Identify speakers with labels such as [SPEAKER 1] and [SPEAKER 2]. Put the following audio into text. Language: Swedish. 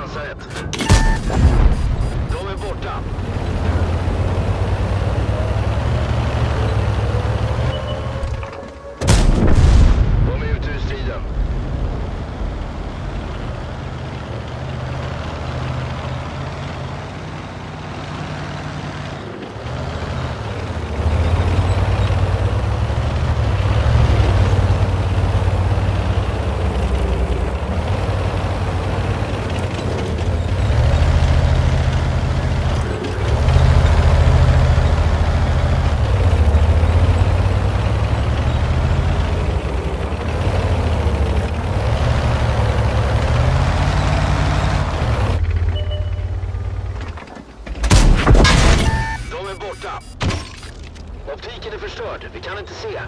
[SPEAKER 1] назад. Optiken är förstörd. Vi kan inte se.